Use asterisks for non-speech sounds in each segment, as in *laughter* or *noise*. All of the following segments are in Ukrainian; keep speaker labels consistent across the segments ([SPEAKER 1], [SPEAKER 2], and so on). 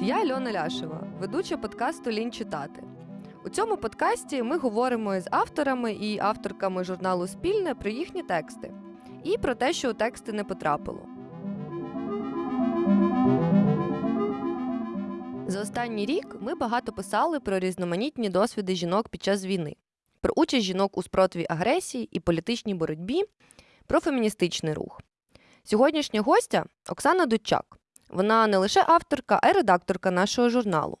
[SPEAKER 1] я Альона Ляшева, ведуча подкасту Лінь читати. У цьому подкасті ми говоримо з авторами і авторками журналу Спільне про їхні тексти і про те, що у тексти не потрапило. За останній рік ми багато писали про різноманітні досвіди жінок під час війни, про участь жінок у спротиві агресії і політичній боротьбі, про феміністичний рух. Сьогоднішня гостя Оксана Дудчак. Вона не лише авторка, а й редакторка нашого журналу.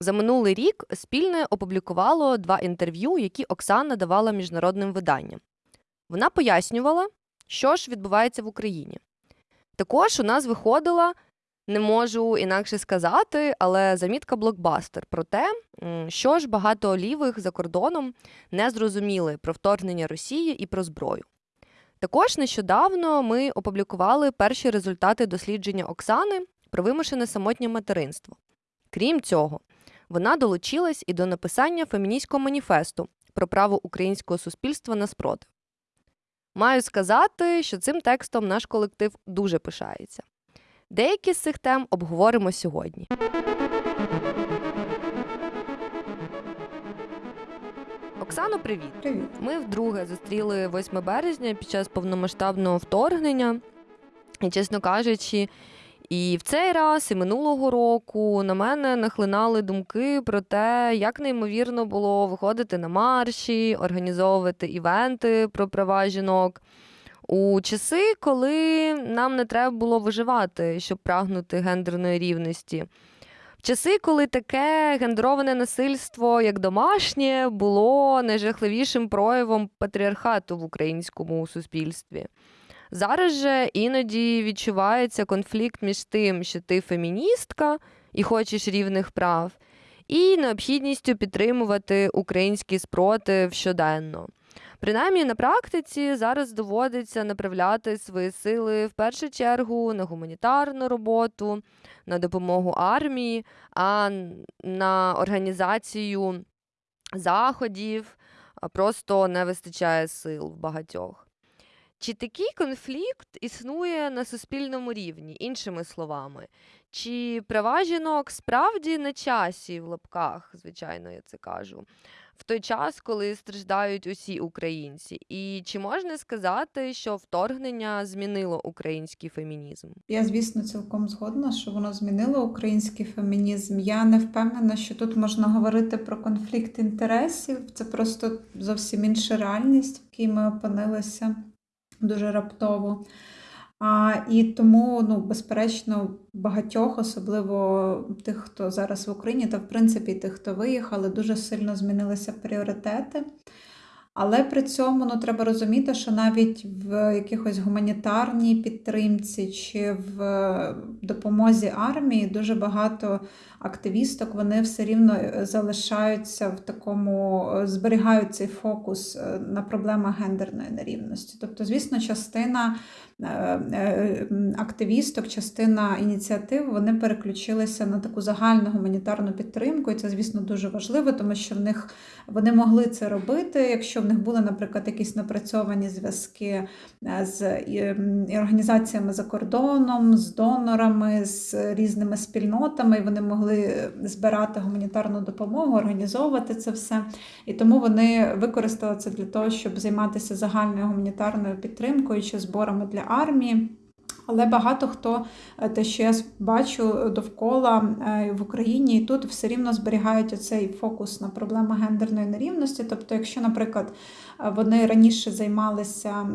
[SPEAKER 1] За минулий рік спільне опублікувало два інтерв'ю, які Оксана давала міжнародним виданням. Вона пояснювала, що ж відбувається в Україні. Також у нас виходила, не можу інакше сказати, але замітка блокбастер про те, що ж багато лівих за кордоном не зрозуміли про вторгнення Росії і про зброю. Також нещодавно ми опублікували перші результати дослідження Оксани про вимушене самотнє материнство. Крім цього, вона долучилась і до написання феміністського маніфесту про право українського суспільства на спротив. Маю сказати, що цим текстом наш колектив дуже пишається. Деякі з цих тем обговоримо сьогодні. Оксано, привіт.
[SPEAKER 2] Привіт.
[SPEAKER 1] Ми вдруге зустріли 8 березня під час повномасштабного вторгнення. І, чесно кажучи, і в цей раз, і минулого року на мене нахлинали думки про те, як неймовірно було виходити на марші, організовувати івенти про права жінок. У часи, коли нам не треба було виживати, щоб прагнути гендерної рівності. Часи, коли таке гендероване насильство, як домашнє, було найжахливішим проявом патріархату в українському суспільстві. Зараз же іноді відчувається конфлікт між тим, що ти феміністка і хочеш рівних прав, і необхідністю підтримувати український спротив щоденно. Принаймні на практиці зараз доводиться направляти свої сили в першу чергу на гуманітарну роботу, на допомогу армії, а на організацію заходів просто не вистачає сил в багатьох. Чи такий конфлікт існує на суспільному рівні, іншими словами? Чи права жінок справді на часі в лапках, звичайно, я це кажу, в той час, коли страждають усі українці? І чи можна сказати, що вторгнення змінило український фемінізм?
[SPEAKER 2] Я, звісно, цілком згодна, що воно змінило український фемінізм. Я не впевнена, що тут можна говорити про конфлікт інтересів. Це просто зовсім інша реальність, в якій ми опинилися дуже раптово. А, І тому, ну, безперечно, багатьох, особливо тих, хто зараз в Україні, та в принципі тих, хто виїхали, дуже сильно змінилися пріоритети. Але при цьому ну, треба розуміти, що навіть в якихось гуманітарній підтримці чи в допомозі армії дуже багато активісток вони все рівно залишаються в такому, зберігають цей фокус е, на проблемах гендерної нерівності. Тобто, звісно, частина Е, е, активісток, частина ініціатив вони переключилися на таку загальну гуманітарну підтримку, і це, звісно, дуже важливо, тому що в них вони могли це робити, якщо в них були, наприклад, якісь напрацьовані зв'язки е, з організаціями за кордоном, з донорами, з різними спільнотами, і вони могли збирати гуманітарну допомогу, організовувати це все. І тому вони використали це для того, щоб займатися загальною гуманітарною підтримкою чи зборами для армії. Але багато хто, е, те, що я бачу довкола е, в Україні, і тут все рівно зберігають оцей фокус на проблеми гендерної нерівності. Тобто, якщо, наприклад, е, вони раніше займалися,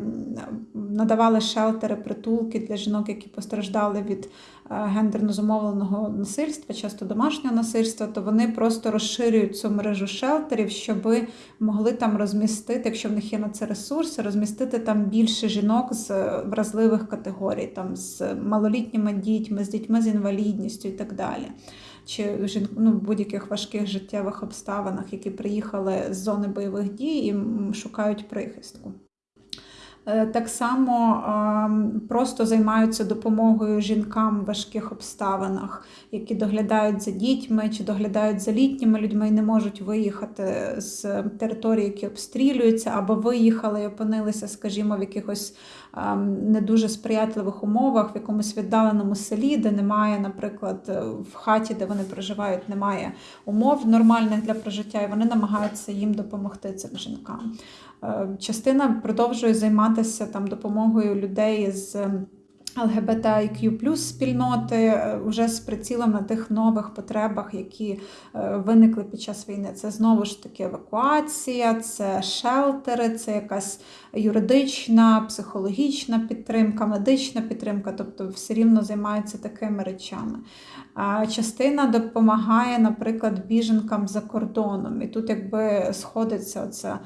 [SPEAKER 2] надавали шелтери, притулки для жінок, які постраждали від гендерно зумовленого насильства, часто домашнього насильства, то вони просто розширюють цю мережу шелтерів, щоб могли там розмістити, якщо в них є на це ресурси, розмістити там більше жінок з вразливих категорій, там з малолітніми дітьми, з дітьми з інвалідністю і так далі. Чи ну, в будь-яких важких життєвих обставинах, які приїхали з зони бойових дій і шукають прихистку. Е, Так само ем, просто займаються допомогою жінкам в важких обставинах, які доглядають за дітьми чи доглядають за літніми людьми і не можуть виїхати з території, які обстрілюються, або виїхали і опинилися, скажімо, в якихось ем, не дуже сприятливих умовах, в якомусь віддаленому селі, де немає, наприклад, е, в хаті, де вони проживають, немає умов нормальних для прожиття, і вони намагаються їм допомогти цим жінкам. Е, Частина продовжує займатися там допомогою людей з ЛГБТIQ спільноти е, вже з прицілом на тих нових потребах, які е, виникли під час війни. Це знову ж таки евакуація, це шелтери, це якась юридична, психологічна підтримка, медична підтримка, тобто все рівно займаються такими речами. Частина допомагає, наприклад, біженкам за кордоном. І тут якби сходиться оця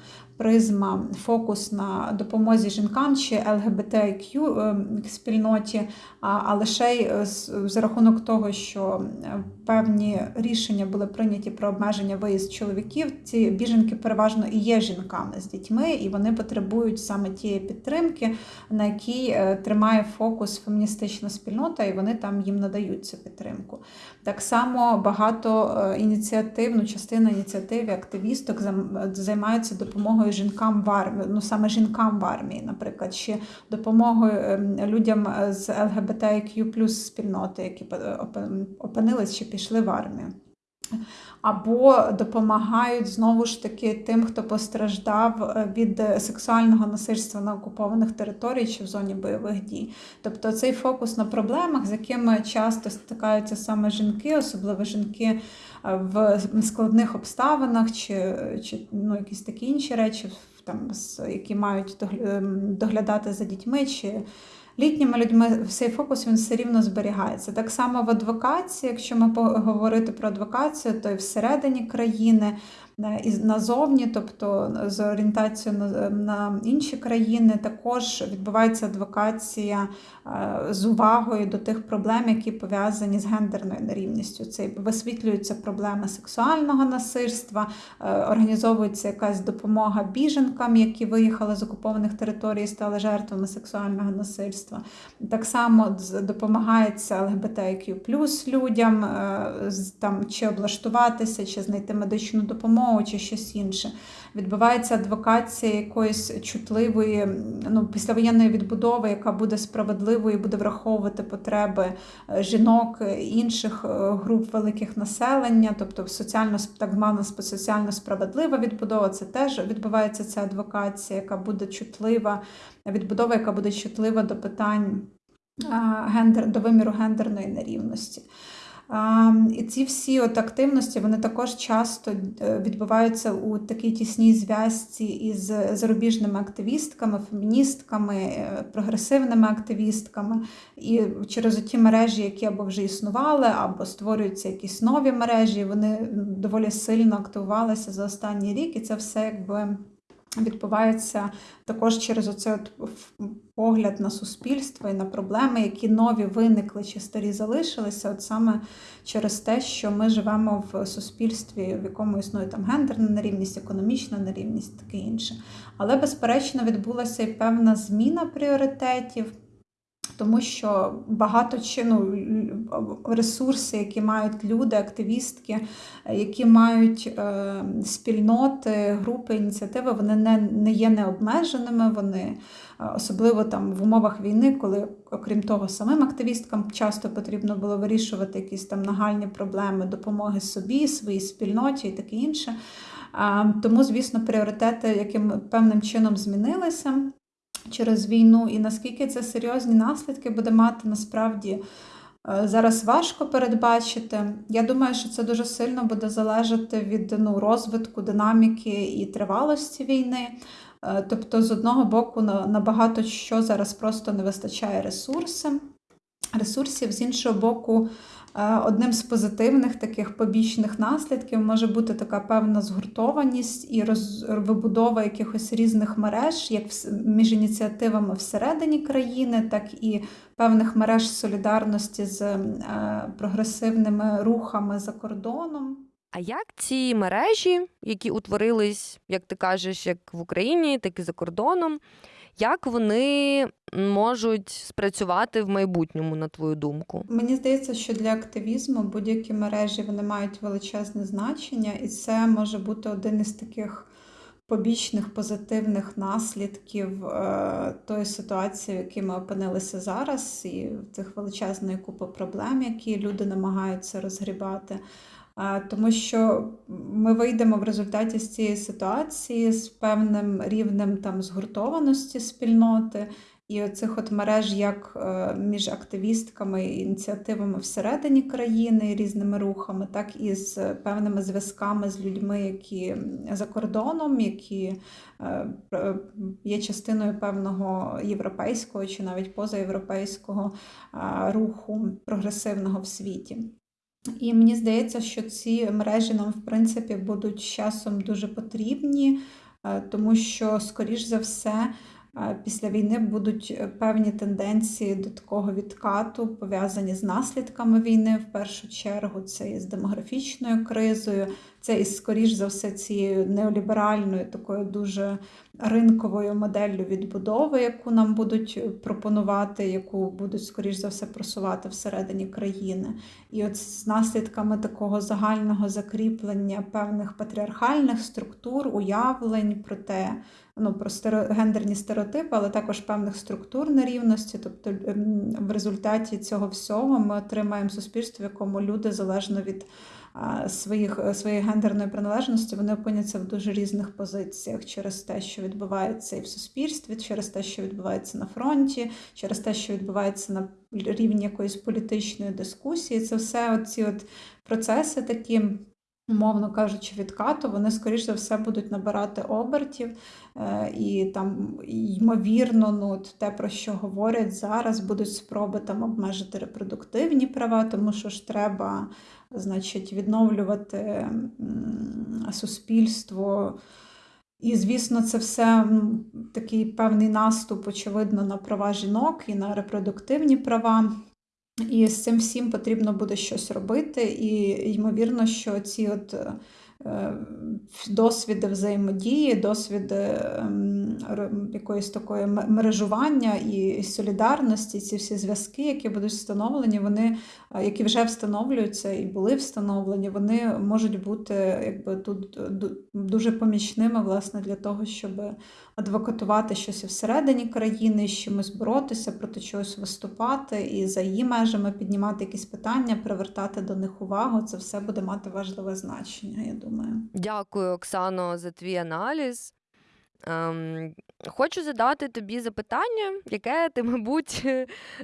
[SPEAKER 2] призма, фокус на допомозі жінкам чи ЛГБТQ ем, спільноті, а лише й е, за рахунок того, що е, певні рішення були прийняті про обмеження виїзд чоловіків. Ці біженки переважно і є жінками з дітьми, і вони потребують саме тієї підтримки, на якій е, тримає фокус феміністична спільнота, і вони там їм надають цю підтримку. Так само багато е, ініціатив, ну, частина ініціатив активісток займаються допомогою жінкам в армії, ну саме жінкам в армії, наприклад, чи допомогою ем, людям е, з ЛГБТQ спільноти, які е, опинились чи пішли в армію. Або допомагають знову ж таки тим, хто постраждав е, від сексуального насильства на окупованих територіях чи в зоні бойових дій. Тобто цей фокус на проблемах, з якими часто стикаються саме жінки, особливо жінки е, в складних обставинах, чи, чи ну, якісь такі інші речі, там, які мають ем, доглядати за дітьми. чи Літніми людьми цей фокус він все рівно зберігається. Так само в адвокації, якщо ми говорити про адвокацію, то і всередині країни, е, і назовні, тобто з орієнтацією на, на інші країни, також відбувається адвокація е, з увагою до тих проблем, які пов'язані з гендерною нерівністю. Це висвітлюються проблеми сексуального насильства, е, організовується якась допомога біженкам, які виїхали з окупованих територій і стали жертвами сексуального насильства. Так само допомагається ЛГБТQ людям е, там, чи облаштуватися, чи знайти медичну допомогу, чи щось інше. Відбувається адвокація якоїсь чутливої, ну, післявоєнної відбудови, яка буде справедливою, буде враховувати потреби е, жінок, е, інших е, груп великих населення, тобто соціально так звана соціально справедлива відбудова. Це теж відбувається ця адвокація, яка буде чутлива, відбудова, яка буде чутлива до питань гендер, до виміру гендерної нерівності. І ці всі от активності вони також часто е, відбуваються у такій тісній зв'язці із зарубіжними активістками, феміністками, е, прогресивними активістками. І через ті мережі, які або вже існували, або створюються якісь нові мережі, вони доволі сильно активувалися за останній рік, і це все якби відбувається також через оцей от погляд на суспільство і на проблеми, які нові виникли чи старі залишилися, от саме через те, що ми живемо в суспільстві, в якому існує там гендерна нерівність, економічна нерівність, таке інше. Але, безперечно, відбулася і певна зміна пріоритетів. Тому що багато чи, ну, ресурси, які мають люди, активістки, які мають е, спільноти, групи, ініціативи, вони не, не є необмеженими. Вони особливо там в умовах війни, коли, окрім того, самим активісткам часто потрібно було вирішувати якісь там нагальні проблеми допомоги собі, своїй спільноті і таке інше. Тому, звісно, пріоритети яким певним чином змінилися через війну, і наскільки це серйозні наслідки буде мати насправді. е, Зараз важко передбачити. Я думаю, що це дуже сильно буде залежати від ну, розвитку, динаміки і тривалості війни. Е, Тобто, з одного боку, на, на що зараз просто не вистачає ресурси, ресурсів, з іншого боку, е, одним з позитивних таких побічних наслідків може бути така певна згуртованість і роз, вибудова якихось різних мереж, як між ініціативами всередині країни, так і певних мереж солідарності з е, прогресивними рухами за кордоном.
[SPEAKER 1] А як ці мережі, які утворились, як ти кажеш, як в Україні, так і за кордоном, Як вони можуть спрацювати в майбутньому, на твою думку?
[SPEAKER 2] Мені здається, що для активізму будь-які мережі вони мають величезне значення, і це може бути один із таких побічних позитивних наслідків е, тої ситуації, в якій ми опинилися зараз, і цих величезної купи проблем, які люди намагаються розгрібати. Тому що ми вийдемо в результаті з цієї ситуації з певним рівнем там згуртованості спільноти. І оцих от мереж як е, між активістками і ініціативами всередині країни різними рухами, так і з певними зв'язками з людьми, які за кордоном, які е, є частиною певного європейського чи навіть позаєвропейського руху прогресивного в світі. І мені здається, що ці мережі нам, в принципі, будуть з часом дуже потрібні, е, тому що, скоріш за все, після війни будуть е, певні тенденції до такого відкату, пов'язані з наслідками війни в першу чергу. Це і з демографічною кризою, це і скоріш за все цією неоліберальною, такою дуже ринковою моделлю відбудови, яку нам будуть пропонувати, яку будуть скоріш за все просувати всередині країни. І от з наслідками такого загального закріплення певних патріархальних структур, уявлень про те, ну про гендерні стереотипи, але також певних структур нерівності. Тобто ем, в результаті цього всього ми отримаємо суспільство, в якому люди залежно від своїх своєї гендерної приналежності, вони опиняться в дуже різних позиціях через те, що відбувається і в суспільстві, через те, що відбувається на фронті, через те, що відбувається на рівні якоїсь політичної дискусії. Це все оці от процеси такі. Умовно кажучи, відкату, вони, скоріш за все, будуть набирати обертів, е, і там, ймовірно, ну, те, про що говорять зараз, будуть спроби там обмежити репродуктивні права, тому що ж треба, значить, відновлювати суспільство. І, звісно, це все такий певний наступ, очевидно, на права жінок і на репродуктивні права. І з цим всім потрібно буде щось робити. І ймовірно, що ці от е, досвіди взаємодії, досвіди ем, якоїсь такої мережування і солідарності, ці всі зв'язки, які будуть встановлені, вони, е, які вже встановлюються і були встановлені, вони можуть бути якби тут дуже помічними власне для того, щоб адвокатувати щось всередині країни, з чимось боротися, проти чогось виступати і за її межами піднімати якісь питання, привертати до них увагу. Це все буде мати важливе значення, я думаю.
[SPEAKER 1] Дякую, Оксано, за твій аналіз. Ем, хочу задати тобі запитання, яке ти, *laughs* мабуть,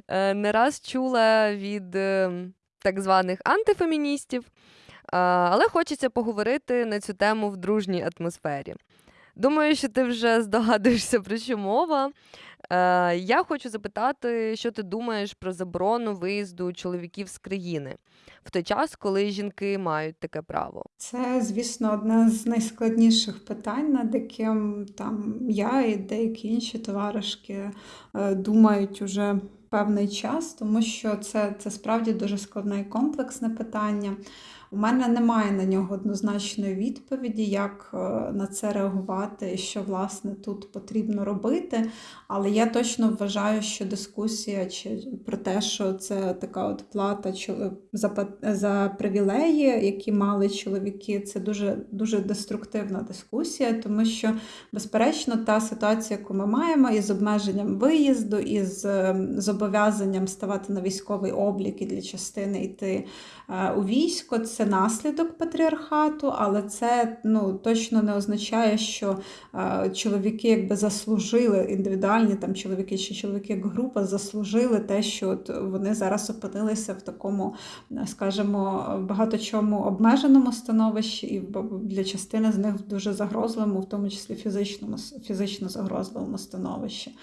[SPEAKER 1] е, не раз чула від е, так званих антифеміністів, Е, але хочеться поговорити на цю тему в дружній атмосфері. Думаю, що ти вже здогадуєшся, про що мова. Е, Я хочу запитати, що ти думаєш про заборону виїзду чоловіків з країни в той час, коли жінки мають таке право.
[SPEAKER 2] Це, звісно, одне з найскладніших питань, над яким там я і деякі інші товаришки е, думають уже певний час, тому що це, це справді дуже складне і комплексне питання. У мене немає на нього однозначної відповіді, як е, на це реагувати і що власне тут потрібно робити. Але я точно вважаю, що дискусія чи про те, що це така от плата за, за привілеї, які мали чоловіки, це дуже, дуже деструктивна дискусія, тому що, безперечно, та ситуація, яку ми маємо, із обмеженням виїзду, із е, зобов'язанням ставати на військовий облік і для частини йти е, у військо, це наслідок патріархату, але це ну, точно не означає, що е, чоловіки якби заслужили індивідуальні там чоловіки чи чоловіки як група заслужили те, що от вони зараз опинилися в такому, е, скажімо, багато чому обмеженому становищі, і для частини з них дуже загрозливому, в тому числі фізичному фізично загрозливому становищі.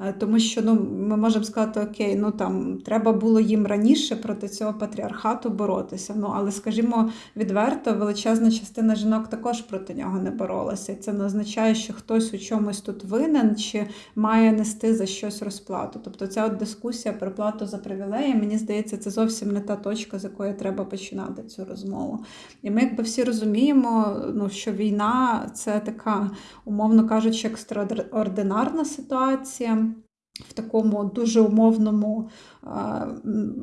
[SPEAKER 2] Е, Тому що ну, ми можемо сказати, окей, ну там треба було їм раніше проти цього патріархату боротися. Ну але скажімо. відверто, величезна частина жінок також проти нього не боролася. І це не означає, що хтось у чомусь тут винен чи має нести за щось розплату. Тобто ця от дискусія про плату за привілеї, мені здається, це зовсім не та точка, з якої треба починати цю розмову. І ми, якби всі розуміємо, ну, що війна це така, умовно кажучи, екстраординарна ситуація. В такому дуже умовному,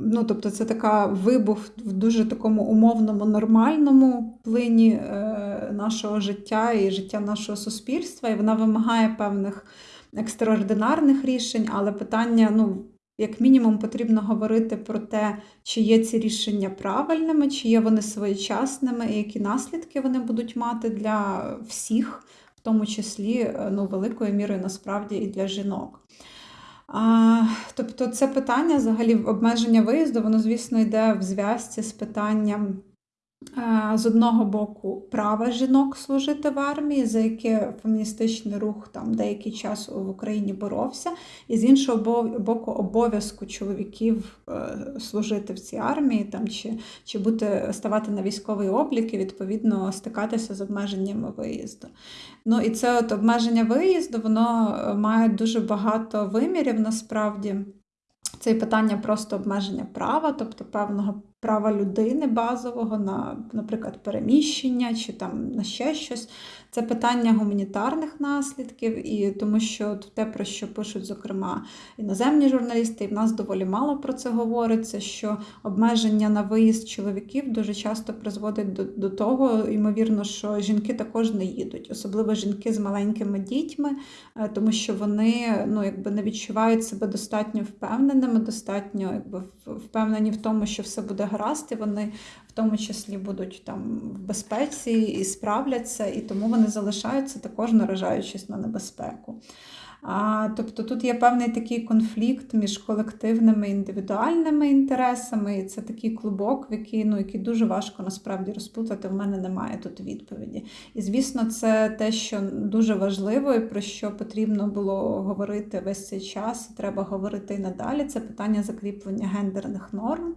[SPEAKER 2] ну тобто це така вибух в дуже такому умовному, нормальному плині е, нашого життя і життя нашого суспільства, і вона вимагає певних екстраординарних рішень, але питання, ну, як мінімум, потрібно говорити про те, чи є ці рішення правильними, чи є вони своєчасними, і які наслідки вони будуть мати для всіх, в тому числі е, ну, великою мірою насправді і для жінок. А, Тобто це питання взагалі обмеження виїзду, воно, звісно, йде в зв'язці з питанням з одного боку права жінок служити в армії, за яке феміністичний рух там деякий час в Україні боровся, і з іншого боку, обов'язку чоловіків е, служити в цій армії, там чи чи бути ставати на військовий облік і відповідно стикатися з обмеженнями виїзду. Ну і це от обмеження виїзду, воно е, має дуже багато вимірів насправді. Це питання просто обмеження права, тобто певного права людини базового на, наприклад, переміщення чи там на ще щось. Це питання гуманітарних наслідків, і тому що те, про що пишуть, зокрема, іноземні журналісти, і в нас доволі мало про це говориться, що обмеження на виїзд чоловіків дуже часто призводить до, до того, ймовірно, що жінки також не їдуть, особливо жінки з маленькими дітьми, е, тому що вони ну, якби не відчувають себе достатньо впевненими, достатньо якби впевнені в тому, що все буде гаразд, і вони в тому числі будуть там в безпеці і справляться, і тому вони залишаються також наражаючись на небезпеку. А, Тобто тут є певний такий конфлікт між колективними і індивідуальними інтересами, і це такий клубок, в який ну, який дуже важко насправді розплутати. В мене немає тут відповіді. І звісно, це те, що дуже важливо, і про що потрібно було говорити весь цей час, і треба говорити і надалі. Це питання закріплення гендерних норм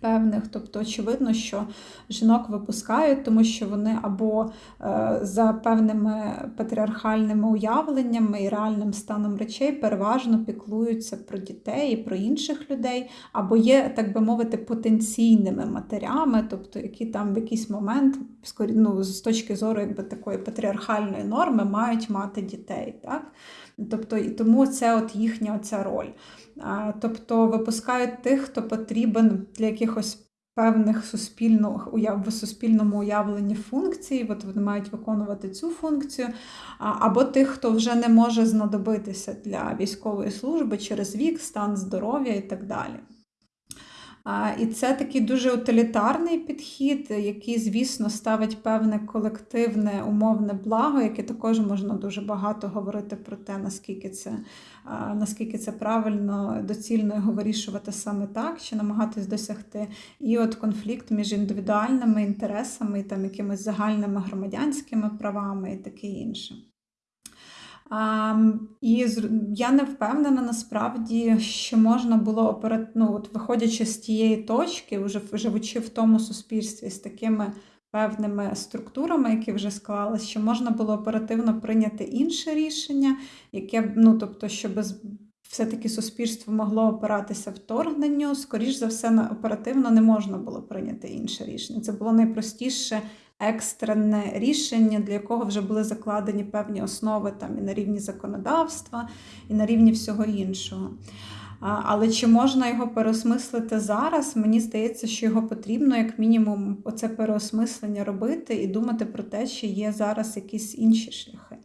[SPEAKER 2] певних. Тобто, очевидно, що жінок випускають, тому що вони або е, за певними патріархальними уявленнями і реальним станом речей переважно піклуються про дітей і про інших людей, або є, так би мовити, потенційними матерями, тобто які там в якийсь момент, ну, з точки зору якби такої патріархальної норми, мають мати дітей. Так? Тобто, і тому це от їхня оця роль. Тобто випускають тих, хто потрібен для якихось певних суспільно, в суспільному уявленні функцій, от вони мають виконувати цю функцію, або тих, хто вже не може знадобитися для військової служби через вік, стан здоров'я і так далі. І це такий дуже утилітарний підхід, який, звісно, ставить певне колективне умовне благо, яке також можна дуже багато говорити про те, наскільки це наскільки це правильно, доцільно його вирішувати саме так, чи намагатись досягти. І от конфлікт між індивідуальними інтересами, там якимись загальними громадянськими правами і таке інше. І я не впевнена насправді, що можна було ну, от виходячи з тієї точки, вже живучи в тому суспільстві з такими певними структурами, які вже склалися, що можна було оперативно прийняти інше рішення, яке ну, тобто, щоб все-таки суспільство могло опиратися вторгненню, скоріш за все, оперативно не можна було прийняти інше рішення. Це було найпростіше екстрене рішення, для якого вже були закладені певні основи там і на рівні законодавства, і на рівні всього іншого. Але чи можна його переосмислити зараз? Мені здається, що його потрібно, як мінімум, оце переосмислення робити і думати про те, чи є зараз якісь інші шляхи.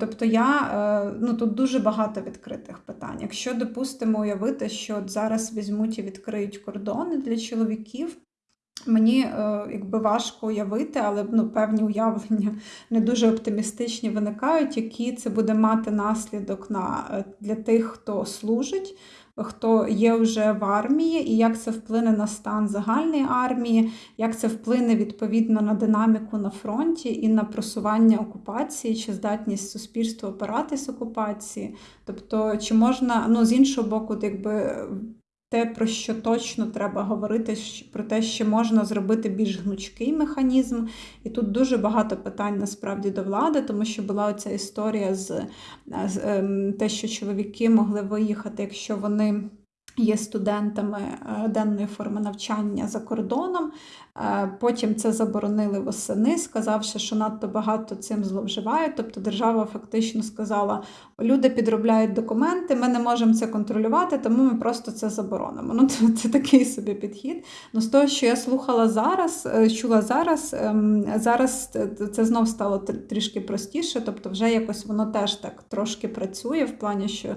[SPEAKER 2] Тобто я е, ну тут дуже багато відкритих питань. Якщо допустимо уявити, що от зараз візьмуть і відкриють кордони для чоловіків, Мені е, якби важко уявити, але ну, певні уявлення не дуже оптимістичні виникають, які це буде мати наслідок на, е, для тих, хто служить, хто є вже в армії, і як це вплине на стан загальної армії, як це вплине відповідно на динаміку на фронті і на просування окупації, чи здатність суспільства опиратись окупації. Тобто, чи можна ну, з іншого боку, якби те, про що точно треба говорити, про те, що можна зробити більш гнучкий механізм. І тут дуже багато питань насправді до влади, тому що була оця історія з, з ем, те, що чоловіки могли виїхати, якщо вони. Є студентами е, денної форми навчання за кордоном. Е, Потім це заборонили восени, сказавши, що надто багато цим зловживають. Тобто держава фактично сказала: люди підробляють документи, ми не можемо це контролювати, тому ми просто це заборонимо. Ну, *laughs* це, такий собі підхід. Ну, з того, що я слухала зараз, е, чула зараз, ем, зараз це- знов стало трішки простіше, тобто вже якось воно теж так трошки працює в плані, що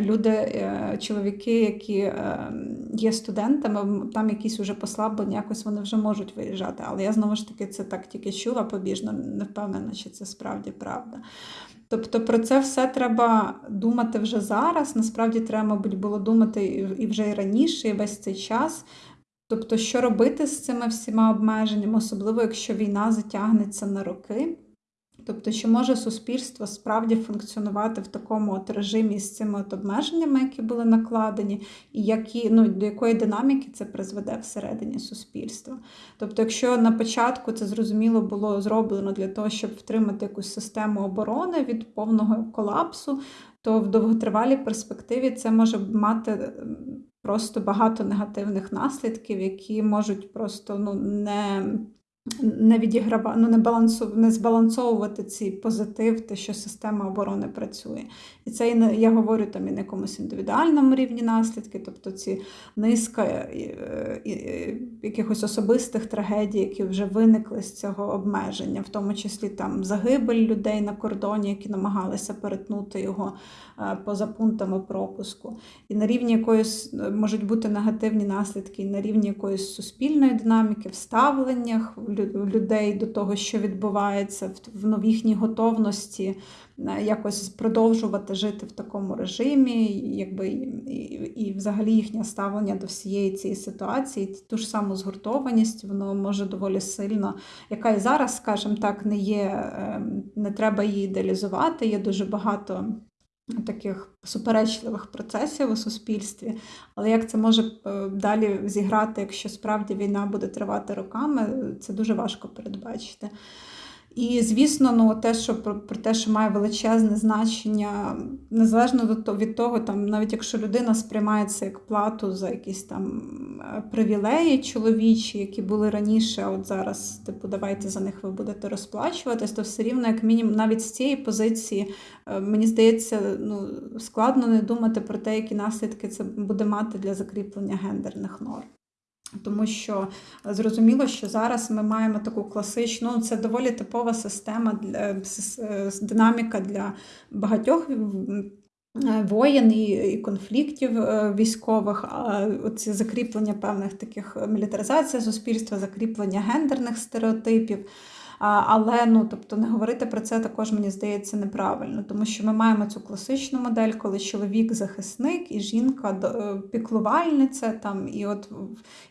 [SPEAKER 2] люди, е, чоловіки, які е, є студентами, там якісь уже послаблення, якось вони вже можуть виїжджати. Але я знову ж таки це так тільки чула побіжно, не впевнена, чи це справді правда. Тобто про це все треба думати вже зараз. Насправді треба, мабуть, було думати і вже і раніше, і весь цей час. Тобто, що робити з цими всіма обмеженнями, особливо якщо війна затягнеться на роки. Тобто, чи може суспільство справді функціонувати в такому от режимі з цими от обмеженнями, які були накладені, і які, ну, до якої динаміки це призведе всередині суспільства? Тобто, якщо на початку це зрозуміло було зроблено для того, щоб втримати якусь систему оборони від повного колапсу, то в довготривалій перспективі це може мати просто багато негативних наслідків, які можуть просто ну, не не відіграва... ну, не, балансу... не збалансовувати цей позитив, те, що система оборони працює. І це і я говорю там і на якомусь індивідуальному рівні наслідки, тобто ці низка і, якихось особистих трагедій, які вже виникли з цього обмеження, в тому числі там загибель людей на кордоні, які намагалися перетнути його е, поза пунктами пропуску. І на рівні якоїсь е, можуть бути негативні наслідки, і на рівні якоїсь суспільної динаміки, в ставленнях людей до того, що відбувається, в, новіхній готовності е, якось продовжувати жити в такому режимі, якби і, і, взагалі їхнє ставлення до всієї цієї ситуації, ту ж саму згуртованість, воно може доволі сильно, яка і зараз, скажімо так, не є, е, не треба її ідеалізувати. Є дуже багато таких суперечливих процесів у суспільстві. Але як це може е, далі зіграти, якщо справді війна буде тривати роками, це дуже важко передбачити. І звісно, ну те, що про, те, що має величезне значення, незалежно від того, там навіть якщо людина сприймається як плату за якісь там е, привілеї чоловічі, які були раніше, от зараз, типу, давайте за них ви будете розплачуватись, то все рівно, як мінімум, навіть з цієї позиції, е, мені здається, ну складно не думати про те, які наслідки це буде мати для закріплення гендерних норм. Тому що зрозуміло, що зараз ми маємо таку класичну, ну, це доволі типова система для с- с- динаміка для багатьох е, воєн і, конфліктів е, військових, оці закріплення певних таких е, мілітаризація суспільства, закріплення гендерних стереотипів. Але ну, тобто не говорити про це також мені здається неправильно, тому що ми маємо цю класичну модель, коли чоловік захисник і жінка е, піклувальниця. Там і от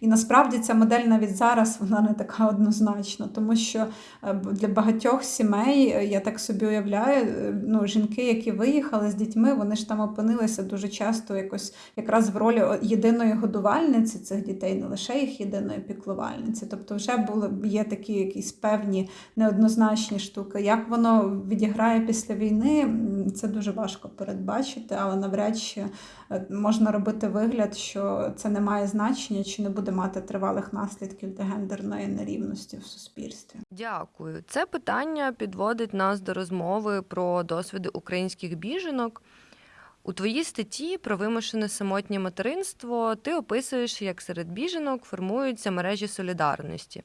[SPEAKER 2] і насправді ця модель навіть зараз вона не така однозначна, тому що е, для багатьох сімей е, я так собі уявляю, ну жінки, які виїхали з дітьми, вони ж там опинилися дуже часто якось якраз в ролі єдиної годувальниці цих дітей, не лише їх єдиної піклувальниці. Тобто, вже були є такі якісь певні неоднозначні штуки. Як воно відіграє після війни, це дуже важко передбачити, але навряд чи е, можна робити вигляд, що це не має значення чи не буде мати тривалих наслідків для гендерної нерівності в суспільстві.
[SPEAKER 1] Дякую. Це питання підводить нас до розмови про досвіди українських біженок. У твоїй статті про вимушене самотнє материнство ти описуєш, як серед біженок формуються мережі солідарності,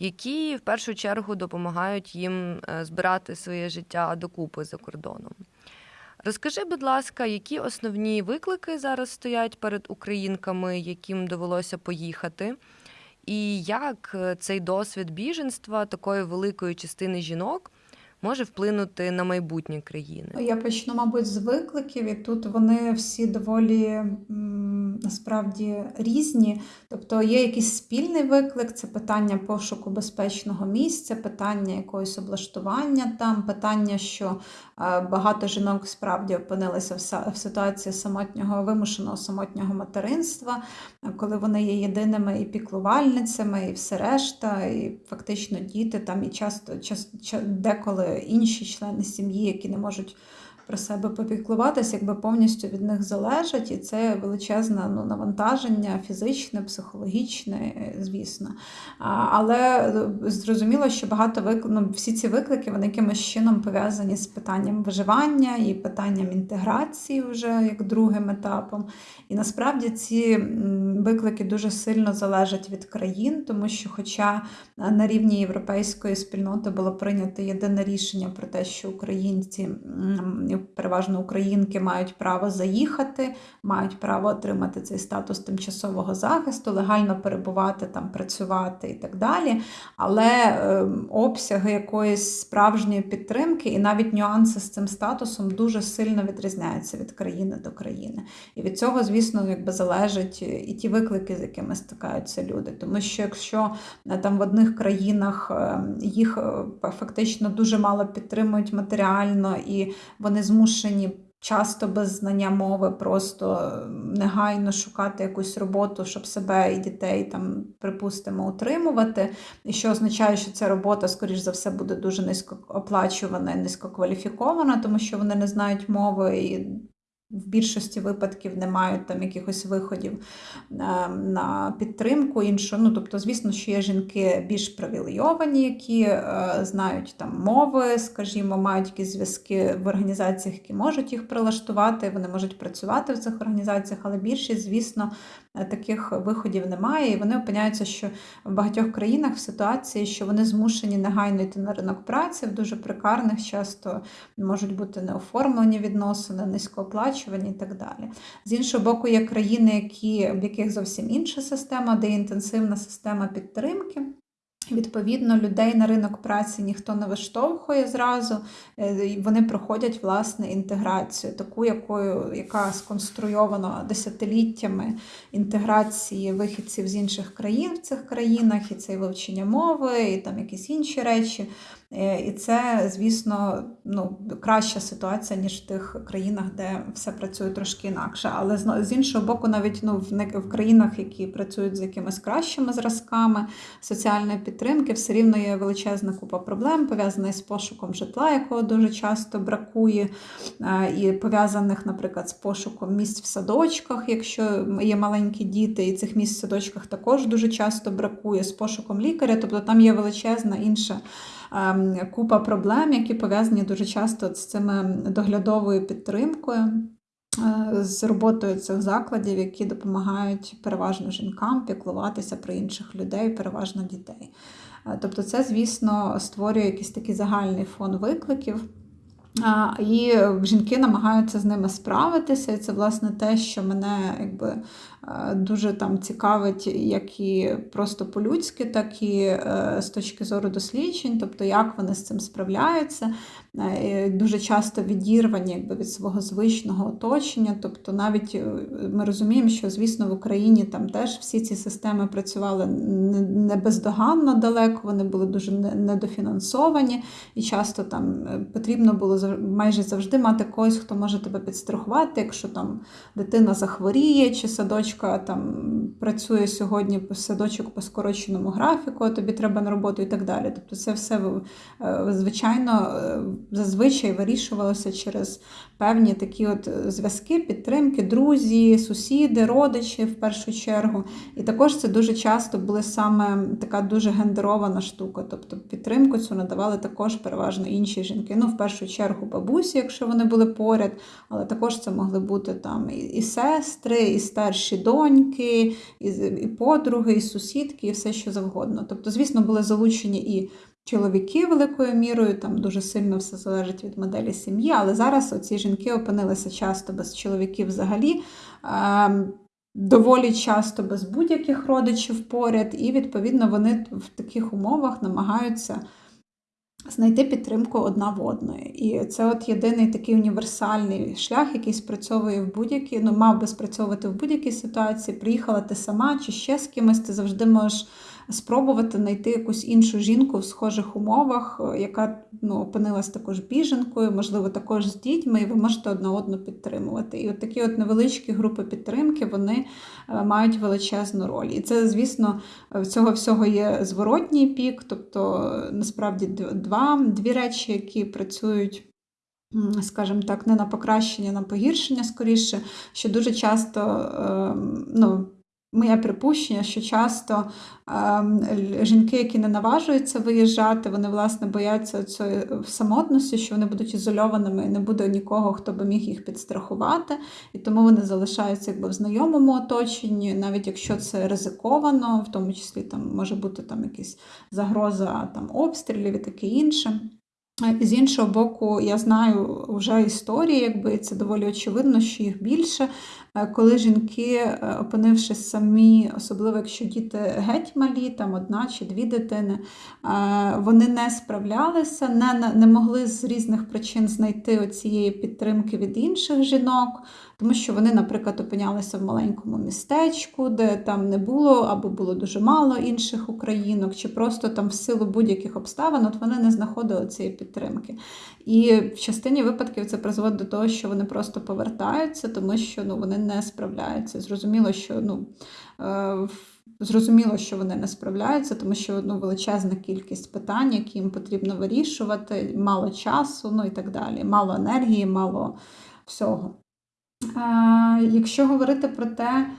[SPEAKER 1] які в першу чергу допомагають їм е, збирати своє життя докупи за кордоном. Розкажи, будь ласка, які основні виклики зараз стоять перед українками, яким довелося поїхати, і як е, цей досвід біженства такої великої частини жінок може вплинути на майбутнє країни?
[SPEAKER 2] Я почну, мабуть, з викликів, і тут вони всі доволі насправді різні. Тобто є якийсь спільний виклик, це питання пошуку безпечного місця, питання якогось облаштування там, питання, що багато жінок справді опинилися в ситуації самотнього вимушеного самотнього материнства, коли вони є єдиними і піклувальницями, і все решта, і фактично діти там і часто часто деколи інші члени сім'ї, які не можуть про себе попіклуватися, якби повністю від них залежать, і це величезне ну, навантаження фізичне, психологічне, звісно. Але е, зрозуміло, що багато вик... ну, всі ці виклики вони якимось чином пов'язані з питанням виживання і питанням інтеграції вже як другим етапом. І насправді ці виклики дуже сильно залежать від країн, тому що, хоча е, на рівні європейської спільноти було прийнято єдине рішення про те, що українці, переважно українки, мають право заїхати, мають право отримати цей статус тимчасового захисту, легально перебувати там, працювати і так далі. Але е, обсяги якоїсь справжньої підтримки і навіть нюанси з цим статусом дуже сильно відрізняються від країни до країни. І від цього, звісно, якби залежать і ті виклики, з якими стикаються люди. Тому що якщо е, там в одних країнах е, їх е, фактично дуже мало підтримують матеріально, і вони змушені. Часто без знання мови просто негайно шукати якусь роботу, щоб себе і дітей там, припустимо, утримувати. І що означає, що ця робота, скоріш за все, буде дуже низько оплачувана і низькокваліфікована, тому що вони не знають мови і в більшості випадків не мають там якихось виходів е, на підтримку іншу. Ну, тобто, звісно, що є жінки більш привілейовані, які е, знають там мови, скажімо, мають якісь зв'язки в організаціях, які можуть їх прилаштувати, вони можуть працювати в цих організаціях, але більшість, звісно, е, таких виходів немає. І вони опиняються, що в багатьох країнах в ситуації, що вони змушені негайно йти на ринок праці, в дуже прикарних, часто можуть бути неоформлені відносини, низькооплачувані і так далі. З іншого боку, є країни, які, в яких зовсім інша система, де інтенсивна система підтримки. Відповідно, людей на ринок праці ніхто не виштовхує зразу, е, вони проходять власне інтеграцію, таку, якою, яка сконструйована десятиліттями інтеграції вихідців з інших країн в цих країнах, і це і вивчення мови, і там якісь інші речі. Е, І це, звісно, ну, краща ситуація, ніж в тих країнах, де все працює трошки інакше. Але з- іншого боку, навіть ну, в, країнах, які працюють з якимись кращими зразками соціальної підтримки, все рівно є величезна купа проблем, пов'язаних з пошуком житла, якого дуже часто бракує, е, і пов'язаних, наприклад, з пошуком місць в садочках, якщо є маленькі діти, і цих місць в садочках також дуже часто бракує, з пошуком лікаря, тобто там є величезна інша купа проблем, які пов'язані дуже часто з цими доглядовою підтримкою. е, З роботою цих закладів, які допомагають переважно жінкам піклуватися про інших людей, переважно дітей. Е, Тобто, це, звісно, створює якийсь такий загальний фон викликів. І жінки намагаються з ними справитися, і це власне те, що мене якби е, дуже там цікавить, як і просто по-людськи, так і е, з точки зору досліджень, тобто як вони з цим справляються. Е, Дуже часто відірвані якби, від свого звичного оточення. Тобто, навіть е, ми розуміємо, що звісно в Україні там теж всі ці системи працювали не- бездоганно далеко, вони були дуже недофінансовані, і часто там е, потрібно було майже завжди мати когось, хто може тебе підстрахувати, якщо там дитина захворіє, чи садочка там працює сьогодні садочок по скороченому графіку, а тобі треба на роботу і так далі. Тобто це все е, звичайно е, зазвичай вирішувалося через певні такі от е, зв'язки, підтримки, друзі, сусіди, родичі в першу чергу. І також це дуже часто була саме така дуже гендерована штука. Тобто підтримку цю надавали також переважно інші жінки. Ну, в першу чергу бабусі, якщо вони були поряд, але також це могли бути там і сестри, і старші доньки, і, і подруги, і сусідки, і все що завгодно. Тобто, звісно, були залучені і чоловіки великою мірою, там дуже сильно все залежить від моделі сім'ї, але зараз оці жінки опинилися часто без чоловіків взагалі. Доволі часто без будь-яких родичів поряд, і відповідно вони в таких умовах намагаються знайти підтримку одна в одної. І це от єдиний такий універсальний шлях, який спрацьовує в будь-якій, ну мав би спрацьовувати в будь-якій ситуації. Приїхала ти сама чи ще з кимось, ти завжди можеш спробувати знайти якусь іншу жінку в схожих умовах, е, яка ну, опинилась також біженкою, можливо, також з дітьми, і ви можете одна одну підтримувати. І от такі от невеличкі групи підтримки вони е, мають величезну роль. І це, звісно, в цього всього є зворотній пік, тобто е, насправді два, дві речі, які працюють. Скажімо так, не на покращення, а на погіршення скоріше, що дуже часто ем, ну, Моє припущення, що часто е, жінки, які не наважуються виїжджати, вони власне бояться цієї самотності, що вони будуть ізольованими і не буде нікого, хто би міг їх підстрахувати, і тому вони залишаються якби в знайомому оточенні, навіть якщо це ризиковано, в тому числі там може бути там якась загроза там обстрілів і таке інше. З іншого боку, я знаю вже історії, якби це доволі очевидно, що їх більше. Е, коли жінки, е, опинившись самі, особливо якщо діти геть малі, там одна чи дві дитини, е, вони не справлялися, не не могли з різних причин знайти цієї підтримки від інших жінок, тому що вони, наприклад, опинялися в маленькому містечку, де там не було або було дуже мало інших українок, чи просто там в силу будь-яких обставин от вони не знаходили цієї підтримки. І в частині випадків це призводить до того, що вони просто повертаються, тому що ну, вони не справляються. Зрозуміло, що ну. Е, зрозуміло, що вони не справляються, тому що ну, величезна кількість питань, які їм потрібно вирішувати, мало часу, ну і так далі, мало енергії, мало всього. Е, якщо говорити про те,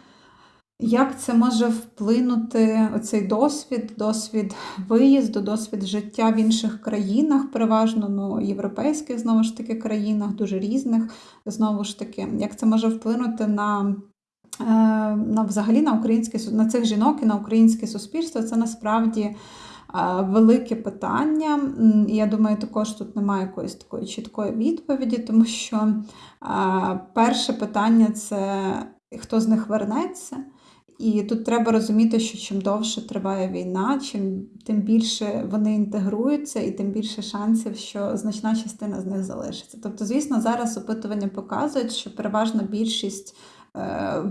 [SPEAKER 2] як це може вплинути оцей досвід, досвід виїзду, досвід життя в інших країнах, переважно ну, європейських, знову ж таки, країнах, дуже різних, знову ж таки, як це може вплинути на е, на взагалі на українське на цих жінок і на українське суспільство, це насправді е, велике питання. Я думаю, також тут немає якоїсь такої чіткої відповіді, тому що е, перше питання це хто з них вернеться. І тут треба розуміти, що чим довше триває війна, чим тим більше вони інтегруються, і тим більше шансів, що значна частина з них залишиться. Тобто, звісно, зараз опитування показують, що переважна більшість е,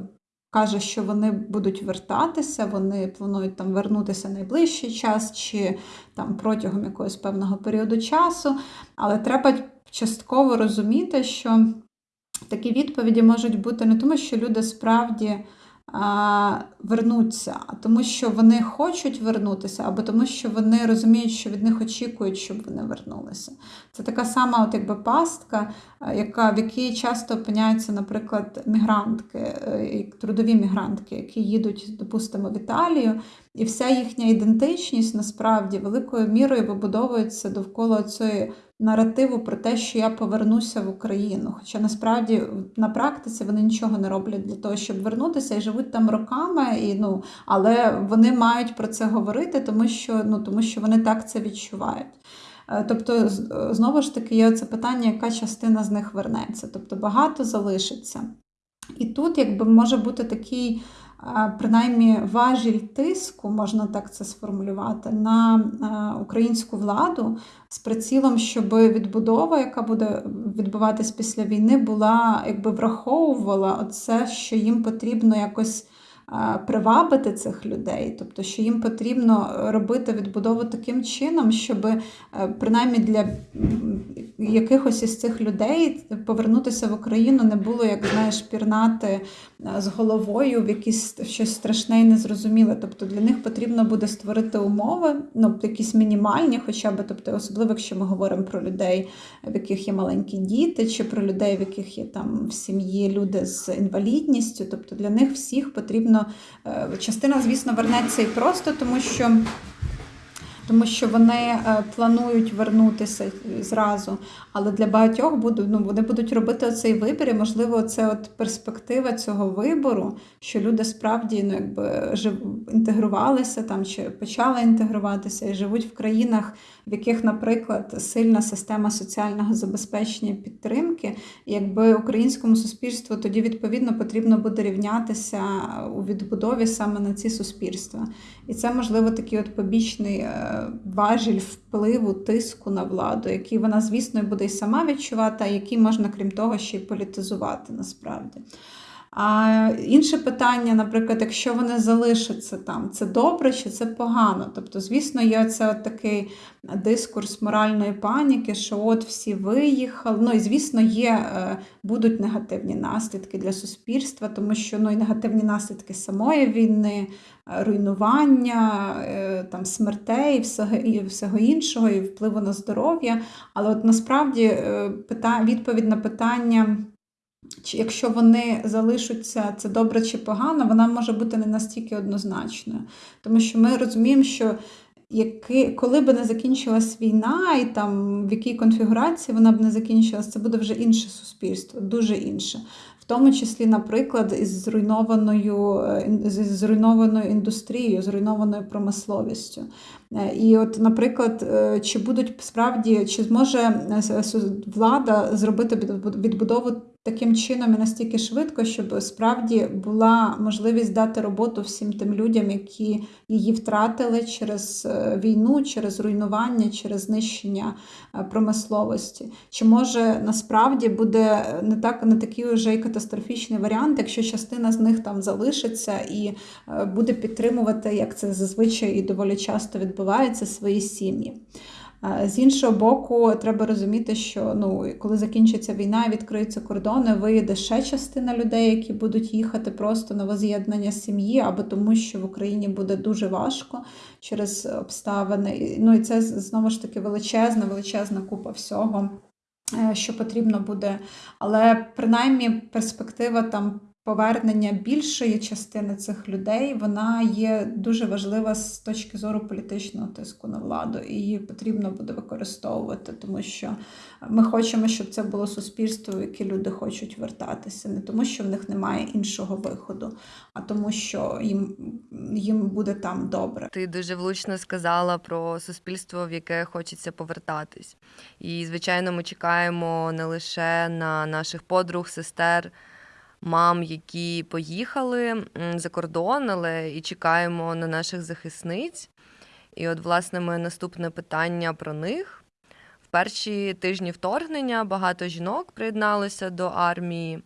[SPEAKER 2] каже, що вони будуть вертатися, вони планують там вернутися найближчий час чи там протягом якогось певного періоду часу. Але треба частково розуміти, що такі відповіді можуть бути не тому, що люди справді вернуться, тому що вони хочуть вернутися, або тому, що вони розуміють, що від них очікують, щоб вони вернулися. Це така сама от якби пастка, яка, в якій часто опиняються, наприклад, мігрантки, е, трудові мігрантки, які їдуть, допустимо, в Італію, і вся їхня ідентичність насправді великою мірою вибудовується довкола цієї наративу про те, що я повернуся в Україну. Хоча насправді на практиці вони нічого не роблять для того, щоб вернутися і живуть там роками, і, ну, але вони мають про це говорити, тому що, ну, тому що вони так це відчувають. Е, тобто, знову ж таки, є це питання, яка частина з них вернеться. Тобто багато залишиться. І тут, якби може бути такий принаймні важіль тиску, можна так це сформулювати, на українську владу з прицілом, щоб відбудова, яка буде відбуватись після війни, була якби враховувала оце, що їм потрібно якось привабити цих людей, тобто, що їм потрібно робити відбудову таким чином, щоб е, принаймні для якихось із цих людей повернутися в Україну не було, як знаєш, пірнати е, з головою в якісь щось страшне і незрозуміле. Тобто для них потрібно буде створити умови, ну якісь мінімальні, хоча б, тобто, особливо, якщо ми говоримо про людей, в яких є маленькі діти, чи про людей, в яких є там в сім'ї люди з інвалідністю, тобто для них всіх потрібно е, частина, звісно, вернеться і просто, тому що. Тому що вони е, планують вернутися зразу, але для багатьох будуть, ну, вони будуть робити цей вибір, і можливо, це от перспектива цього вибору, що люди справді ну, якби жив, інтегрувалися там чи почали інтегруватися і живуть в країнах, в яких, наприклад, сильна система соціального забезпечення підтримки, якби українському суспільству тоді відповідно потрібно буде рівнятися у відбудові саме на ці суспільства. І це можливо такий от побічний е, важіль впливу тиску на владу, який вона, звісно, буде і сама відчувати, а який можна, крім того, ще й політизувати насправді. А інше питання, наприклад, якщо вони залишаться там, це добре чи це погано? Тобто, звісно, є це такий дискурс моральної паніки, що от всі виїхали. Ну і звісно, є, е, будуть негативні наслідки для суспільства, тому що ну, і негативні наслідки самої війни, е, руйнування, е, там, смертей і всього, і всього іншого, і впливу на здоров'я. Але от насправді пита, відповідь на питання. Чи якщо вони залишаться, це добре чи погано, вона може бути не настільки однозначною. Тому що ми розуміємо, що які, коли б не закінчилась війна, і там в якій конфігурації вона б не закінчилась, це буде вже інше суспільство, дуже інше. В тому числі, наприклад, із зруйнованою е, зруйнованою індустрією, зруйнованою промисловістю. Е, і, от, наприклад, е, чи будуть справді, чи зможе влада зробити відбудову таким чином і настільки швидко, щоб справді була можливість дати роботу всім тим людям, які її втратили через е, війну, через руйнування, через знищення е, промисловості. Чи може насправді буде не так не такий вже й катастрофічний варіант, якщо частина з них там залишиться і е, буде підтримувати, як це зазвичай і доволі часто відбувається, свої сім'ї. З іншого боку, треба розуміти, що ну, коли закінчиться війна, відкриються кордони, виїде ще частина людей, які будуть їхати просто на воз'єднання сім'ї, або тому, що в Україні буде дуже важко через обставини. Ну і це знову ж таки величезна, величезна купа всього. Е, що потрібно буде, але принаймні перспектива там повернення більшої частини цих людей вона є дуже важлива з точки зору політичного тиску на владу, і її потрібно буде використовувати, тому що ми хочемо, щоб це було суспільство, в яке люди хочуть вертатися, не тому, що в них немає іншого виходу, а тому, що їм, їм буде там добре.
[SPEAKER 1] Ти дуже влучно сказала про суспільство, в яке хочеться повертатись. І звичайно, ми чекаємо не лише на наших подруг, сестер мам, які поїхали за кордон, але і чекаємо на наших захисниць. І от, власне, моє наступне питання про них. В перші тижні вторгнення багато жінок приєдналося до армії.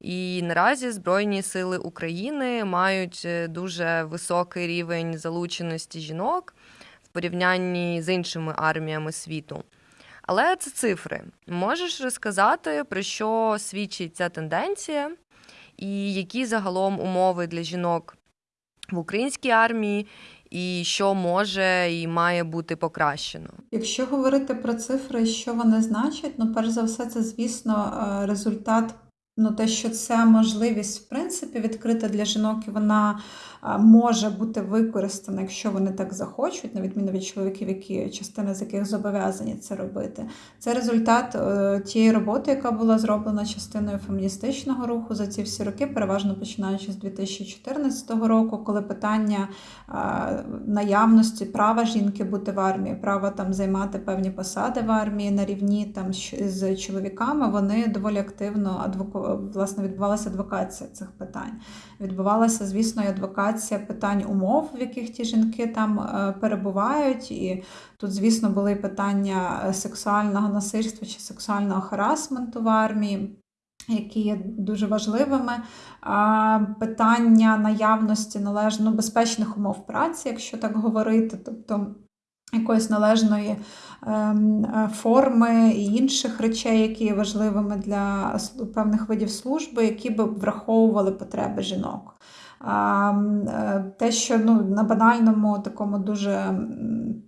[SPEAKER 1] І наразі Збройні сили України мають е, дуже високий рівень залученості жінок в порівнянні з іншими арміями світу. Але це цифри. Можеш розказати, про що свідчить ця тенденція, і які загалом умови для жінок в українській армії, і що може і має бути покращено?
[SPEAKER 2] Якщо говорити про цифри, що вони значать, ну перш за все, це звісно е, результат. Ну, те, що це можливість, в принципі, відкрита для жінок, і вона може бути використана, якщо вони так захочуть, на відміну від чоловіків, які частина з яких зобов'язані це робити. Це результат е, тієї роботи, яка була зроблена частиною феміністичного руху за ці всі роки, переважно починаючи з 2014 року, коли питання наявності права жінки бути в армії, права там займати певні посади в армії на рівні там з чоловіками, вони доволі активно адвоку... власне відбувалася адвокація цих питань. Відбувалася, звісно, і адвокація питань умов, в яких ті жінки там е, перебувають. І тут, звісно, були питання е, сексуального насильства чи сексуального харасменту в армії. Які є дуже важливими питання наявності належно ну, безпечних умов праці, якщо так говорити, тобто якоїсь належної ем, е, форми і інших речей, які є важливими для певних видів служби, які б враховували потреби жінок. Е, те, що ну, на банальному, такому дуже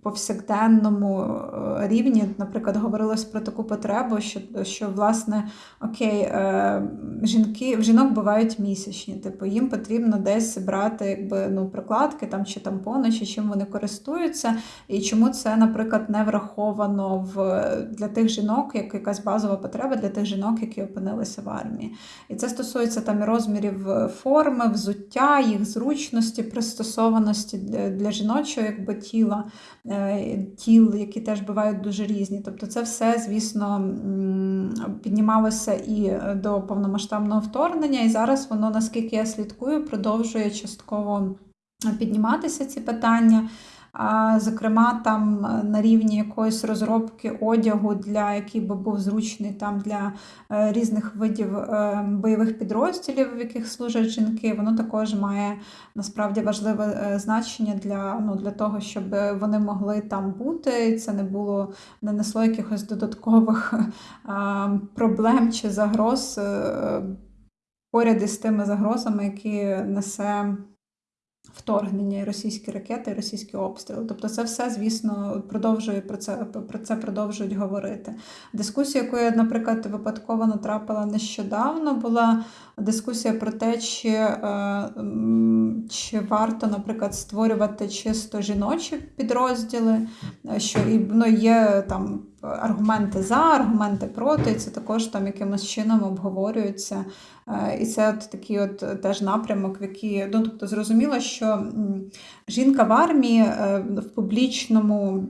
[SPEAKER 2] повсякденному е, рівні, наприклад, говорилось про таку потребу, що, що власне, окей, е, жінки, в жінок бувають місячні, типу їм потрібно десь брати якби, ну, прокладки там, чи тампони, чи чим вони користуються, і чому це, наприклад, не враховано в, для тих жінок, як якась базова потреба для тих жінок, які опинилися в армії. І це стосується там розмірів форми, взуття їх зручності, пристосованості для, для жіночого якби, тіла, е, тіл, які теж бувають дуже різні. Тобто, це все, звісно, піднімалося і до повномасштабного вторгнення, і зараз воно, наскільки я слідкую, продовжує частково підніматися ці питання. Зокрема, там е, на рівні якоїсь розробки одягу, для який би був зручний там для е, різних видів е, бойових підрозділів, в яких служать жінки, воно також має насправді важливе значення для, ну, для того, щоб вони могли там бути, це не було не несло якихось додаткових *laughs* проблем чи загроз поряд із тими загрозами, які несе вторгнення, і російські ракети, і російські обстріли. Тобто, це все, звісно, продовжує про це про це продовжують говорити. Дискусія, яку я, наприклад, випадково натрапила нещодавно, була дискусія про те, чи, е, чи варто, наприклад, створювати чисто жіночі підрозділи, е, що ну, є там. Аргументи за, аргументи проти, і це також там якимось чином обговорюється. Е, І це от такий от теж напрямок, в який ну, тобто зрозуміло, що жінка в армії в публічному.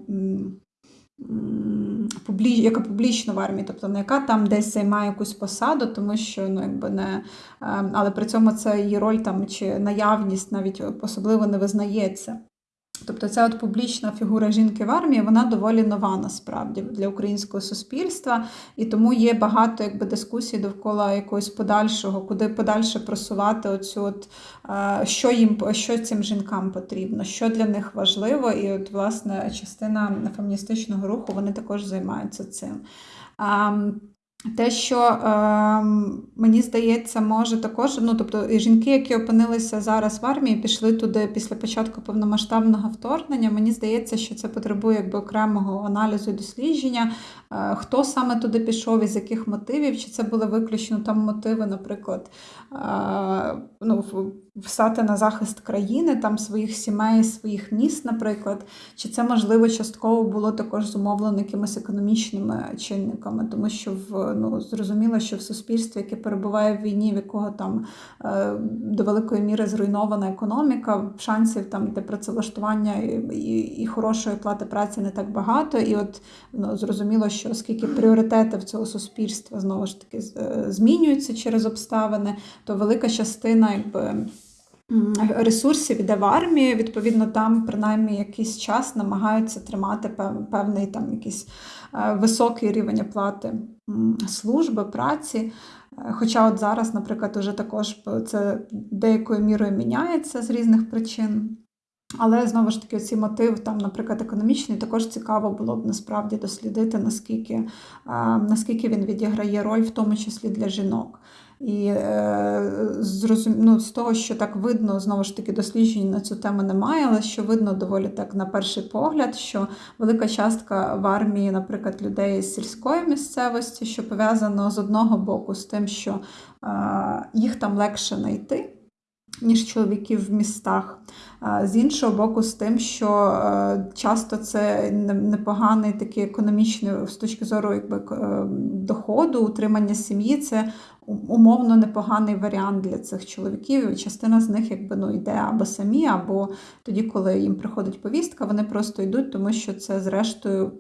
[SPEAKER 2] Яка публічна в армії, тобто не яка там десь займає якусь посаду, тому що ну якби не е, але при цьому це її роль там чи наявність навіть особливо не визнається. Тобто ця от публічна фігура жінки в армії, вона доволі нова насправді для українського суспільства, і тому є багато якби дискусій довкола якогось подальшого, куди подальше просувати оцю от е, що їм що цим жінкам потрібно, що для них важливо, і от власне частина феміністичного руху вони також займаються цим. Те, що е, мені здається, може також, ну тобто і жінки, які опинилися зараз в армії, пішли туди після початку повномасштабного вторгнення. Мені здається, що це потребує якби окремого аналізу і дослідження, е, хто саме туди пішов, із яких мотивів, чи це були виключно там мотиви, наприклад, е, ну, встати на захист країни, там своїх сімей, своїх міст, наприклад, чи це можливо частково було також зумовлено якимись економічними чинниками, тому що в ну зрозуміло, що в суспільстві, яке перебуває в війні, в якого там е, до великої міри зруйнована економіка, шансів там для працевлаштування і, і, і хорошої плати праці не так багато. І от ну, зрозуміло, що оскільки пріоритети в цього суспільства знову ж таки е, змінюються через обставини, то велика частина якби. Ресурсів іде в армію, відповідно, там принаймні якийсь час намагаються тримати певний там якийсь е, високий рівень оплати служби, праці. Е, хоча от зараз, наприклад, уже також це деякою мірою міняється з різних причин. Але знову ж таки, ці мотив, там, наприклад, економічний, також цікаво було б насправді дослідити, наскільки, е, наскільки він відіграє роль, в тому числі для жінок. І е, зрозум... ну, з того, що так видно, знову ж таки, досліджень на цю тему немає, але що видно доволі так на перший погляд, що велика частка в армії, наприклад, людей з сільської місцевості, що пов'язано з одного боку з тим, що е, їх там легше знайти ніж чоловіків в містах. З іншого боку, з тим, що е, часто це непоганий такий економічний з точки зору якби, е, доходу, утримання сім'ї, це умовно непоганий варіант для цих чоловіків. Частина з них якби, ну, йде або самі, або тоді, коли їм приходить повістка, вони просто йдуть, тому що це, зрештою,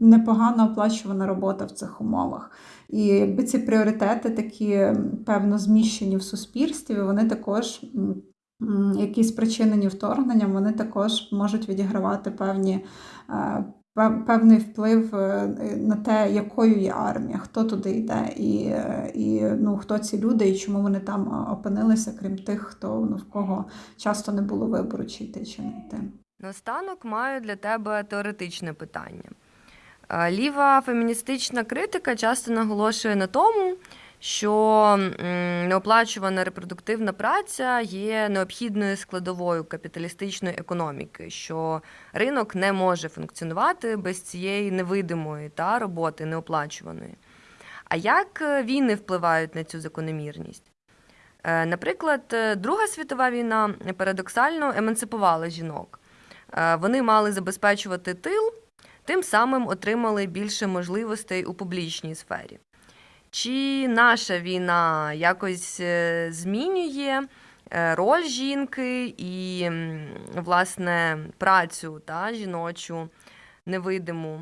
[SPEAKER 2] непогано оплачувана робота в цих умовах. І якби ці пріоритети такі певно зміщені в суспільстві, вони також. Які спричинені вторгненням, вони також можуть відігравати певні, е, певний вплив е, на те, якою є армія, хто туди йде, і і ну, хто ці люди, і чому вони там опинилися, крім тих, хто ну, в кого часто не було вибору, чи йти, чи не йти.
[SPEAKER 1] Наостанок маю для тебе теоретичне питання. Ліва феміністична критика часто наголошує на тому, що неоплачувана репродуктивна праця є необхідною складовою капіталістичної економіки, що ринок не може функціонувати без цієї невидимої та роботи неоплачуваної. А як війни впливають на цю закономірність? Е, наприклад, Друга світова війна парадоксально емансипувала жінок. Е, вони мали забезпечувати тил тим самим отримали більше можливостей у публічній сфері. Чи наша війна якось е, змінює е, роль жінки і, власне, працю та, жіночу, невидиму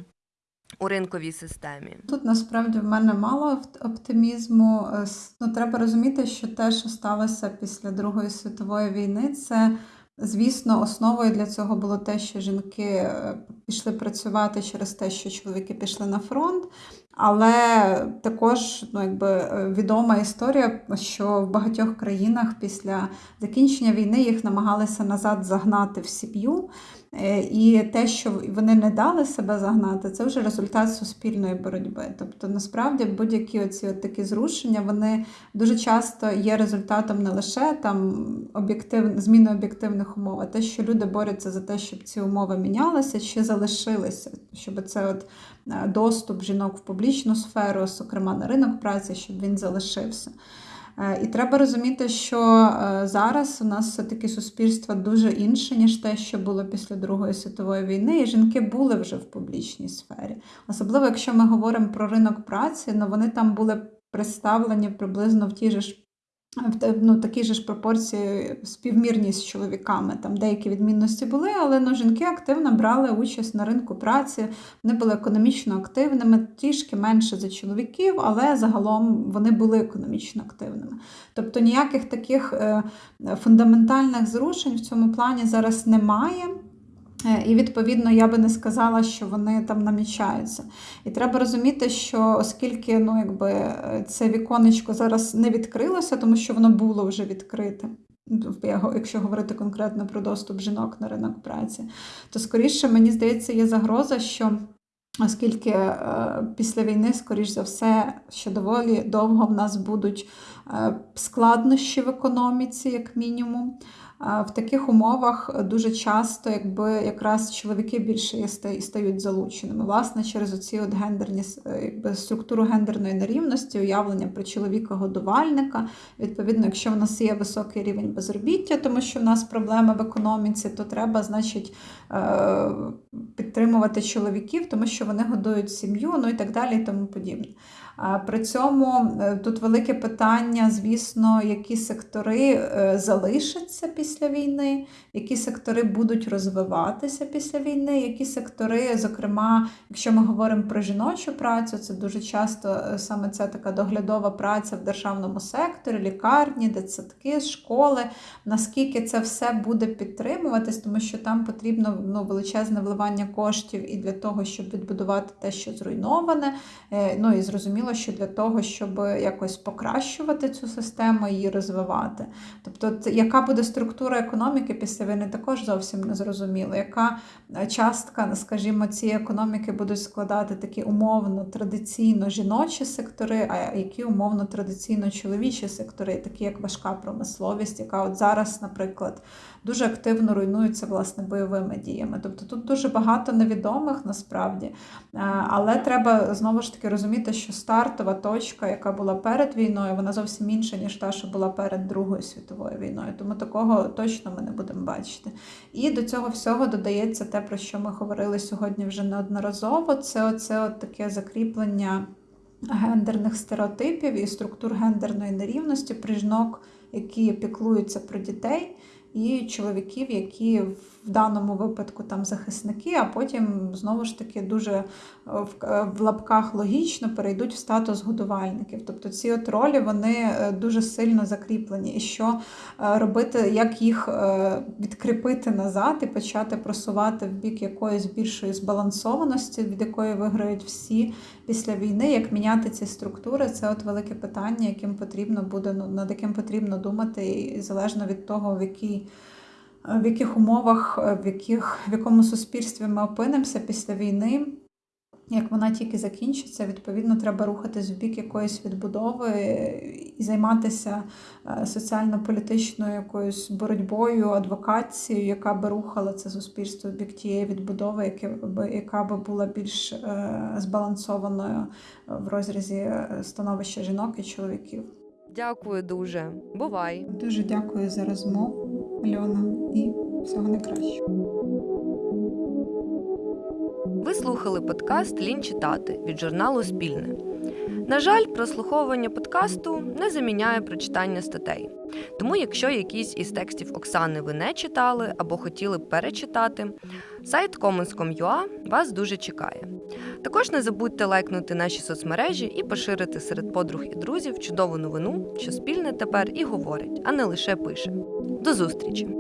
[SPEAKER 1] у ринковій системі.
[SPEAKER 2] Тут насправді в мене мало оптимізму. Е, Ну, треба розуміти, що те, що сталося після Другої світової війни, це, звісно, основою для цього було те, що жінки е, пішли працювати через те, що чоловіки пішли на фронт. Але також ну, якби, е, відома історія, що в багатьох країнах після закінчення війни їх намагалися назад загнати в сім'ю. Е, І те, що вони не дали себе загнати, це вже результат суспільної боротьби. Тобто, насправді, будь-які оці от такі зрушення, вони дуже часто є результатом не лише там об'єктив... зміни об'єктивних умов, а те, що люди борються за те, щоб ці умови мінялися чи залишилися, щоб це от е, доступ жінок в публічну сферу, зокрема на ринок праці, щоб він залишився. Е, І треба розуміти, що е, зараз у нас все-таки суспільство дуже інше, ніж те, що було після Другої світової війни, і жінки були вже в публічній сфері. Особливо, якщо ми говоримо про ринок праці, ну вони там були представлені приблизно в ті ж в ну, такі ж пропорції співмірні з чоловіками. Там деякі відмінності були, але ну, жінки активно брали участь на ринку праці, вони були економічно активними, трішки менше за чоловіків, але загалом вони були економічно активними. Тобто ніяких таких е, фундаментальних зрушень в цьому плані зараз немає. Е, І відповідно я би не сказала, що вони там намічаються. І треба розуміти, що оскільки ну, якби, е, це віконечко зараз не відкрилося, тому що воно було вже відкрите. Якщо говорити конкретно про доступ жінок на ринок праці, то скоріше мені здається, є загроза, що оскільки е, після війни, скоріш за все, ще доволі довго в нас будуть е, складнощі в економіці, як мінімум. В таких умовах дуже часто, якби якраз чоловіки більше стають залученими. Власне, через оці от гендерні е, якби структуру гендерної нерівності, уявлення про чоловіка-годувальника. Відповідно, якщо в нас є високий рівень безробіття, тому що в нас проблеми в економіці, то треба, значить, е, підтримувати чоловіків, тому що вони годують сім'ю, ну і так далі, і тому подібне. При цьому е, тут велике питання, звісно, які сектори е, залишаться після війни, які сектори будуть розвиватися після війни, які сектори, зокрема, якщо ми говоримо про жіночу працю, це дуже часто е, саме це така доглядова праця в державному секторі, лікарні, дитсадки, школи. Наскільки це все буде підтримуватись, тому що там потрібно ну, величезне вливання коштів і для того, щоб відбудувати те, що зруйноване. Ну і зрозуміло, що для того, щоб якось покращувати цю систему і її розвивати. Тобто, яка буде структура економіки після війни, також зовсім не зрозуміло. Яка е, частка, скажімо, цієї економіки будуть складати такі умовно традиційно жіночі сектори, а які умовно традиційно чоловічі сектори, такі як важка промисловість, яка от зараз, наприклад, дуже активно руйнується власне бойовими діями. Тобто тут дуже багато невідомих насправді. Е, Але треба знову ж таки розуміти, що стартова точка, яка була перед війною, вона зовсім інша, ніж та, що була перед Другою світовою війною. Тому такого точно ми не будемо бачити. І до цього всього додається те, про що ми говорили сьогодні вже неодноразово. Це оце от таке закріплення гендерних стереотипів і структур гендерної нерівності при жінок, які піклуються про дітей, і чоловіків, які в даному випадку там захисники, а потім знову ж таки дуже е, в, е, в лапках логічно перейдуть в статус годувальників. Тобто ці от ролі вони е, дуже сильно закріплені. І що робити, як їх відкріпити назад і почати просувати в бік якоїсь більшої збалансованості, від якої виграють всі після війни, як міняти ці структури, це от велике питання, яким потрібно буде ну, над яким потрібно думати, і залежно від того, в якій. В яких умовах, е, в, яких, в якому суспільстві ми опинимося після війни, як вона тільки закінчиться, відповідно, треба рухатись в бік якоїсь відбудови і займатися е, соціально-політичною якоюсь боротьбою, адвокацією, яка би рухала це суспільство в бік тієї відбудови, яка би була більш е, збалансованою в розрізі е, становища жінок і чоловіків.
[SPEAKER 1] Дякую дуже. Бувай!
[SPEAKER 2] Дуже дякую за розмову, Альона, і всього найкращого.
[SPEAKER 1] Ви слухали подкаст Лінь читати від журналу Спільне. На жаль, прослуховування подкасту не заміняє прочитання статей. Тому, якщо якісь із текстів Оксани ви не читали або хотіли б перечитати, сайт commons.com.ua вас дуже чекає. Також не забудьте лайкнути наші соцмережі і поширити серед подруг і друзів чудову новину, що спільне тепер і говорить, а не лише пише. До зустрічі!